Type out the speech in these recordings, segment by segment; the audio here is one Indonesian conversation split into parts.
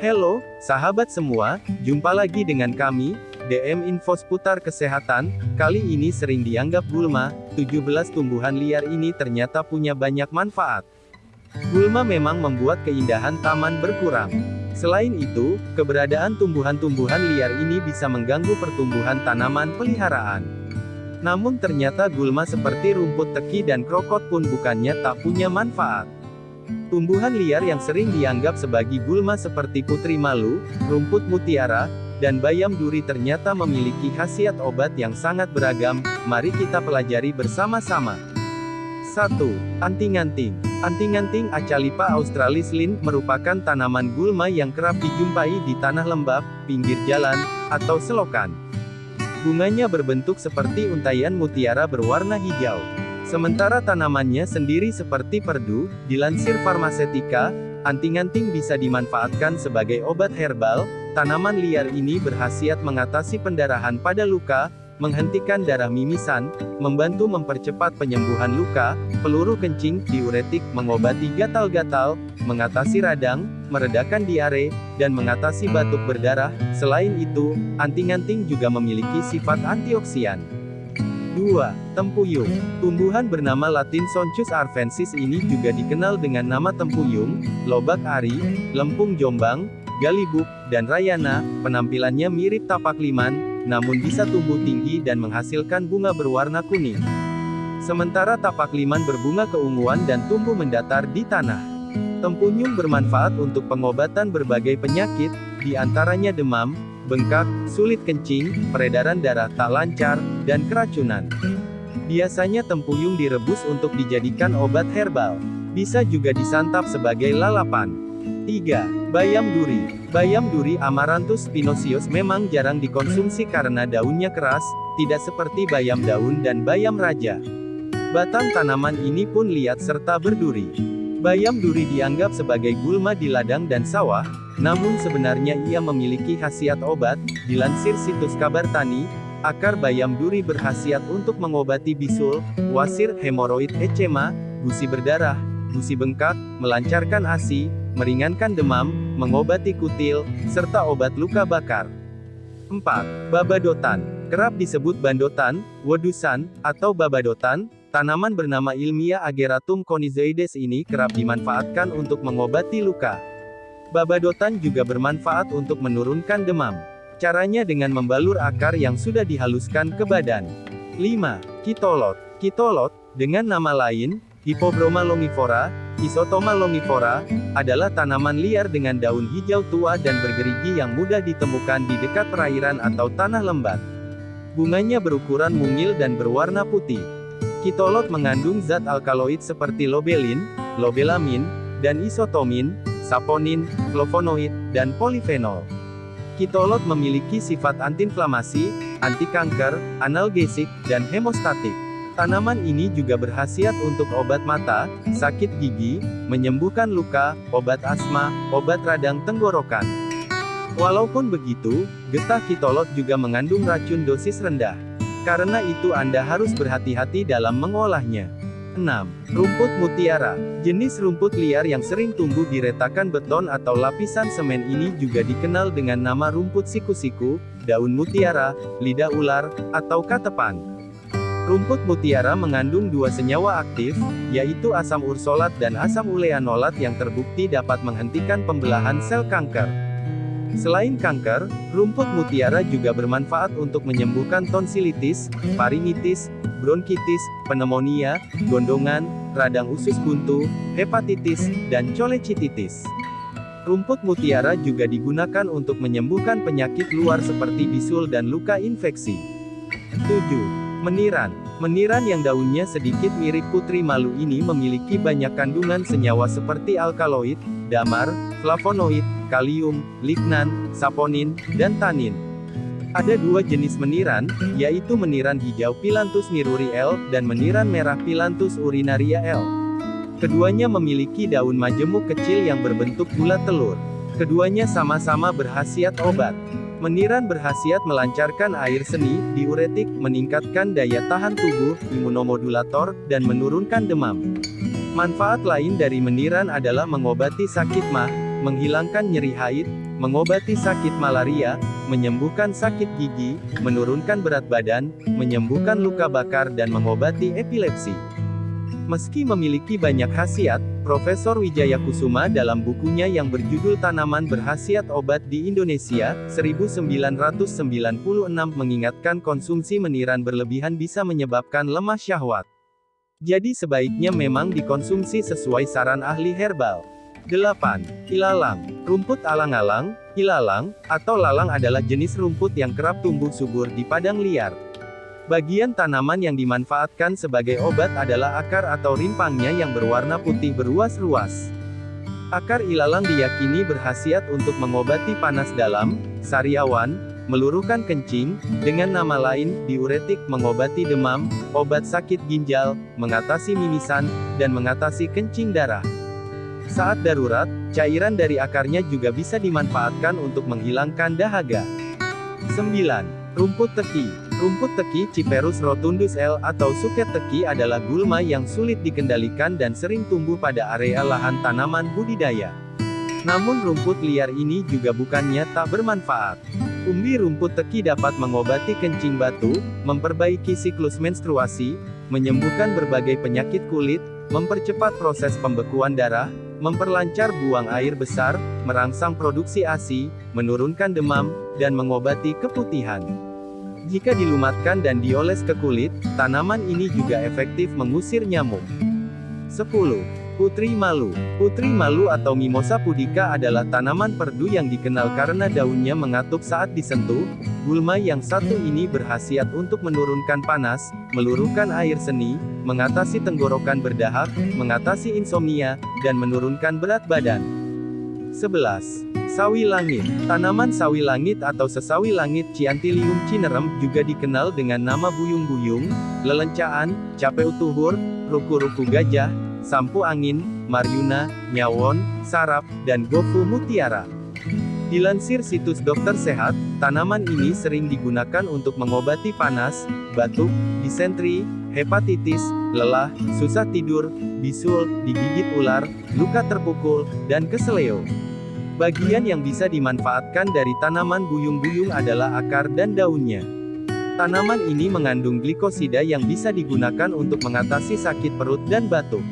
Halo, sahabat semua, jumpa lagi dengan kami, DM Info seputar kesehatan, kali ini sering dianggap gulma, 17 tumbuhan liar ini ternyata punya banyak manfaat. Gulma memang membuat keindahan taman berkurang. Selain itu, keberadaan tumbuhan-tumbuhan liar ini bisa mengganggu pertumbuhan tanaman peliharaan. Namun ternyata gulma seperti rumput teki dan krokot pun bukannya tak punya manfaat. Tumbuhan liar yang sering dianggap sebagai gulma seperti putri malu, rumput mutiara, dan bayam duri ternyata memiliki khasiat obat yang sangat beragam, mari kita pelajari bersama-sama. 1. Anting-anting Anting-anting Acalipa australis lin merupakan tanaman gulma yang kerap dijumpai di tanah lembab, pinggir jalan, atau selokan. Bunganya berbentuk seperti untaian mutiara berwarna hijau. Sementara tanamannya sendiri seperti perdu, dilansir farmasetika, anting-anting bisa dimanfaatkan sebagai obat herbal, tanaman liar ini berhasiat mengatasi pendarahan pada luka, menghentikan darah mimisan, membantu mempercepat penyembuhan luka, peluru kencing, diuretik, mengobati gatal-gatal, mengatasi radang, meredakan diare, dan mengatasi batuk berdarah. Selain itu, anting-anting juga memiliki sifat antioksidan. 2. Tempuyung. Tumbuhan bernama latin Sonchus arvensis ini juga dikenal dengan nama tempuyung, lobak ari, lempung jombang, galibuk, dan rayana. Penampilannya mirip tapak liman, namun bisa tumbuh tinggi dan menghasilkan bunga berwarna kuning. Sementara tapak liman berbunga keunguan dan tumbuh mendatar di tanah. Tempuyung bermanfaat untuk pengobatan berbagai penyakit, di antaranya demam, bengkak, sulit kencing, peredaran darah tak lancar, dan keracunan. Biasanya tempuyung direbus untuk dijadikan obat herbal. Bisa juga disantap sebagai lalapan. 3. Bayam duri. Bayam duri Amaranthus spinoceus memang jarang dikonsumsi karena daunnya keras, tidak seperti bayam daun dan bayam raja. Batang tanaman ini pun liat serta berduri. Bayam duri dianggap sebagai gulma di ladang dan sawah, namun sebenarnya ia memiliki khasiat obat, dilansir situs kabar tani, akar bayam duri berkhasiat untuk mengobati bisul, wasir, hemoroid, eczema, gusi berdarah, gusi bengkak, melancarkan ASI, meringankan demam, mengobati kutil, serta obat luka bakar. 4. Babadotan. Kerap disebut bandotan, wedusan, atau babadotan, Tanaman bernama ilmiah Ageratum conizoides ini kerap dimanfaatkan untuk mengobati luka. Babadotan juga bermanfaat untuk menurunkan demam. Caranya dengan membalur akar yang sudah dihaluskan ke badan. 5. Kitolot. Kitolot, dengan nama lain, Hippobroma longifora, Isotoma longifora, adalah tanaman liar dengan daun hijau tua dan bergerigi yang mudah ditemukan di dekat perairan atau tanah lembat. Bunganya berukuran mungil dan berwarna putih. Kitolot mengandung zat alkaloid seperti lobelin, lobelamin, dan isotomin, saponin, flavonoid, dan polifenol. Kitolot memiliki sifat antiinflamasi, anti kanker, analgesik, dan hemostatik. Tanaman ini juga berhasiat untuk obat mata, sakit gigi, menyembuhkan luka, obat asma, obat radang tenggorokan. Walaupun begitu, getah kitolot juga mengandung racun dosis rendah. Karena itu Anda harus berhati-hati dalam mengolahnya. 6. Rumput mutiara. Jenis rumput liar yang sering tumbuh di retakan beton atau lapisan semen ini juga dikenal dengan nama rumput siku-siku, daun mutiara, lidah ular, atau katepan. Rumput mutiara mengandung dua senyawa aktif, yaitu asam ursolat dan asam uleanolat yang terbukti dapat menghentikan pembelahan sel kanker. Selain kanker, rumput mutiara juga bermanfaat untuk menyembuhkan tonsilitis, faringitis, bronkitis, pneumonia, gondongan, radang usus buntu, hepatitis, dan cholecystitis. Rumput mutiara juga digunakan untuk menyembuhkan penyakit luar seperti bisul dan luka infeksi. 7. Meniran. Meniran yang daunnya sedikit mirip putri malu ini memiliki banyak kandungan senyawa seperti alkaloid, damar, flavonoid, kalium, lignan, saponin, dan tanin. Ada dua jenis meniran, yaitu meniran hijau Pilantus niruri L, dan meniran merah Pilantus urinaria L. Keduanya memiliki daun majemuk kecil yang berbentuk bulat telur. Keduanya sama-sama berhasiat obat. Meniran berhasiat melancarkan air seni, diuretik, meningkatkan daya tahan tubuh, imunomodulator, dan menurunkan demam. Manfaat lain dari meniran adalah mengobati sakit mah, menghilangkan nyeri haid, mengobati sakit malaria, menyembuhkan sakit gigi, menurunkan berat badan, menyembuhkan luka bakar dan mengobati epilepsi. Meski memiliki banyak khasiat, Profesor Wijaya Kusuma dalam bukunya yang berjudul Tanaman Berhasiat Obat di Indonesia, 1996 mengingatkan konsumsi meniran berlebihan bisa menyebabkan lemah syahwat. Jadi sebaiknya memang dikonsumsi sesuai saran ahli herbal. 8. Ilalang. Rumput alang-alang, ilalang, atau lalang adalah jenis rumput yang kerap tumbuh subur di padang liar. Bagian tanaman yang dimanfaatkan sebagai obat adalah akar atau rimpangnya yang berwarna putih beruas-ruas. Akar ilalang diyakini berhasiat untuk mengobati panas dalam, sariawan, meluruhkan kencing, dengan nama lain, diuretik, mengobati demam, obat sakit ginjal, mengatasi mimisan, dan mengatasi kencing darah. Saat darurat, cairan dari akarnya juga bisa dimanfaatkan untuk menghilangkan dahaga. 9. Rumput teki Rumput teki Ciperus rotundus L atau suket teki adalah gulma yang sulit dikendalikan dan sering tumbuh pada area lahan tanaman budidaya. Namun rumput liar ini juga bukannya tak bermanfaat. Umbi rumput teki dapat mengobati kencing batu, memperbaiki siklus menstruasi, menyembuhkan berbagai penyakit kulit, mempercepat proses pembekuan darah, memperlancar buang air besar, merangsang produksi ASI, menurunkan demam, dan mengobati keputihan. Jika dilumatkan dan dioles ke kulit, tanaman ini juga efektif mengusir nyamuk. 10. Putri malu. Putri malu atau Mimosa pudica adalah tanaman perdu yang dikenal karena daunnya mengatup saat disentuh. Gulma yang satu ini berhasiat untuk menurunkan panas, meluruhkan air seni, mengatasi tenggorokan berdahak, mengatasi insomnia, dan menurunkan berat badan. 11. Sawi langit. Tanaman sawi langit atau sesawi langit Ciantilium cinerem juga dikenal dengan nama buyung-buyung, lelencaan, cape utuhur, ruku-ruku gajah, sampu angin, maryuna, nyawon, sarap, dan gofu mutiara. Dilansir situs dokter sehat, tanaman ini sering digunakan untuk mengobati panas, batuk, disentri, hepatitis, lelah, susah tidur, bisul, digigit ular, luka terpukul, dan keseleo. Bagian yang bisa dimanfaatkan dari tanaman buyung-buyung adalah akar dan daunnya. Tanaman ini mengandung glikosida yang bisa digunakan untuk mengatasi sakit perut dan batuk.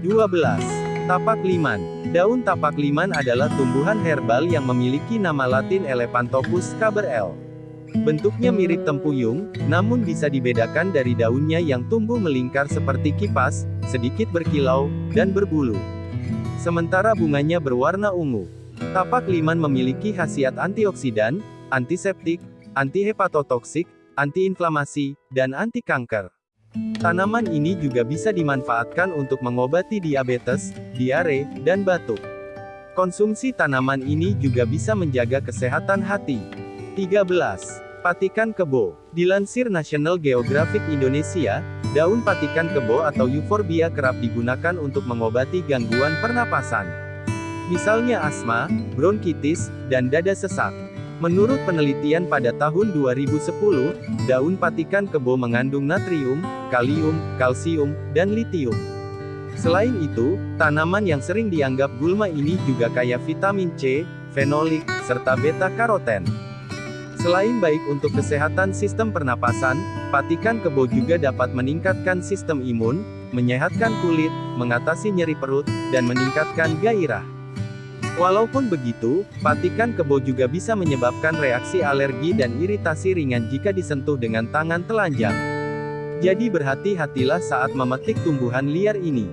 12. Tapak liman. Daun tapak liman adalah tumbuhan herbal yang memiliki nama latin Elephantopus caber Bentuknya mirip tempuyung, namun bisa dibedakan dari daunnya yang tumbuh melingkar seperti kipas, sedikit berkilau, dan berbulu. Sementara bunganya berwarna ungu. Tapak liman memiliki khasiat antioksidan, antiseptik, antihepatotoksik, antiinflamasi, dan anti kanker. Tanaman ini juga bisa dimanfaatkan untuk mengobati diabetes, diare, dan batuk. Konsumsi tanaman ini juga bisa menjaga kesehatan hati. 13. Patikan kebo. Dilansir National Geographic Indonesia, daun patikan kebo atau euphorbia kerap digunakan untuk mengobati gangguan pernapasan misalnya asma, bronkitis, dan dada sesak. Menurut penelitian pada tahun 2010, daun patikan kebo mengandung natrium, kalium, kalsium, dan litium. Selain itu, tanaman yang sering dianggap gulma ini juga kaya vitamin C, fenolik, serta beta-karoten. Selain baik untuk kesehatan sistem pernapasan, patikan kebo juga dapat meningkatkan sistem imun, menyehatkan kulit, mengatasi nyeri perut, dan meningkatkan gairah. Walaupun begitu, patikan kebo juga bisa menyebabkan reaksi alergi dan iritasi ringan jika disentuh dengan tangan telanjang. Jadi berhati-hatilah saat memetik tumbuhan liar ini.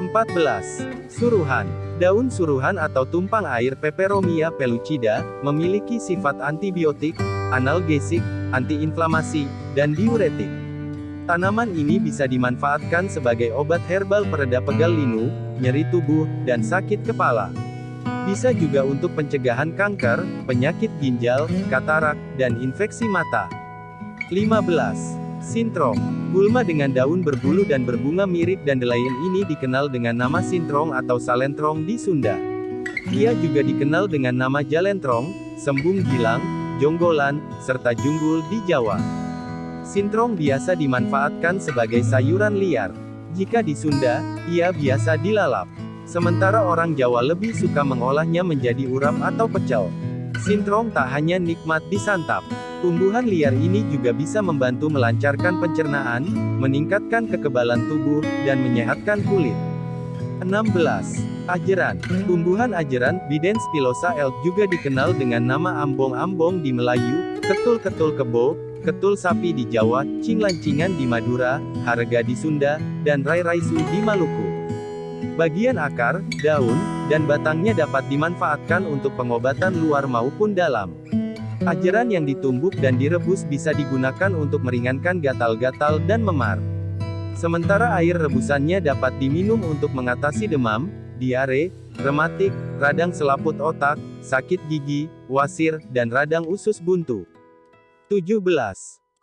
14. Suruhan. Daun suruhan atau tumpang air Peperomia pellucida, memiliki sifat antibiotik, analgesik, antiinflamasi, dan diuretik. Tanaman ini bisa dimanfaatkan sebagai obat herbal pereda pegal linu, nyeri tubuh, dan sakit kepala. Bisa juga untuk pencegahan kanker, penyakit ginjal, katarak, dan infeksi mata. 15. Sintrong. Gulma dengan daun berbulu dan berbunga mirip dandelion ini dikenal dengan nama sintrong atau salentrong di Sunda. Ia juga dikenal dengan nama jalentrong, sembung gilang, jonggolan, serta junggul di Jawa. Sintrong biasa dimanfaatkan sebagai sayuran liar. Jika di Sunda, ia biasa dilalap. Sementara orang Jawa lebih suka mengolahnya menjadi urap atau pecel. Sintrong tak hanya nikmat disantap. Tumbuhan liar ini juga bisa membantu melancarkan pencernaan, meningkatkan kekebalan tubuh, dan menyehatkan kulit. 16. Ajeran. Tumbuhan ajeran, Bidens pilosa elk juga dikenal dengan nama ambong-ambong di Melayu, ketul-ketul kebo, ketul sapi di Jawa, cinglancingan di Madura, harga di Sunda, dan rai-raisu di Maluku. Bagian akar, daun, dan batangnya dapat dimanfaatkan untuk pengobatan luar maupun dalam. Ajeran yang ditumbuk dan direbus bisa digunakan untuk meringankan gatal-gatal dan memar. Sementara air rebusannya dapat diminum untuk mengatasi demam, diare, rematik, radang selaput otak, sakit gigi, wasir, dan radang usus buntu. 17.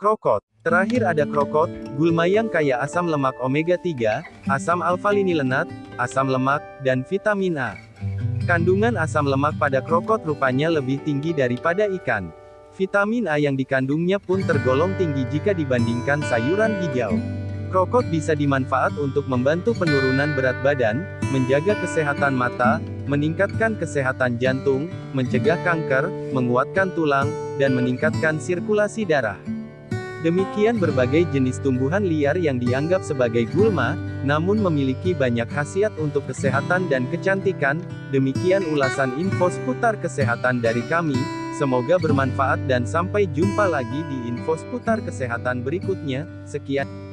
Krokot. Terakhir ada krokot, gulma yang kaya asam lemak omega 3, asam alfa-linilenat, asam lemak, dan vitamin A. Kandungan asam lemak pada krokot rupanya lebih tinggi daripada ikan. Vitamin A yang dikandungnya pun tergolong tinggi jika dibandingkan sayuran hijau. Krokot bisa dimanfaat untuk membantu penurunan berat badan, menjaga kesehatan mata, meningkatkan kesehatan jantung, mencegah kanker, menguatkan tulang, dan meningkatkan sirkulasi darah. Demikian berbagai jenis tumbuhan liar yang dianggap sebagai gulma, namun memiliki banyak khasiat untuk kesehatan dan kecantikan. Demikian ulasan info seputar kesehatan dari kami. Semoga bermanfaat dan sampai jumpa lagi di info seputar kesehatan berikutnya. Sekian.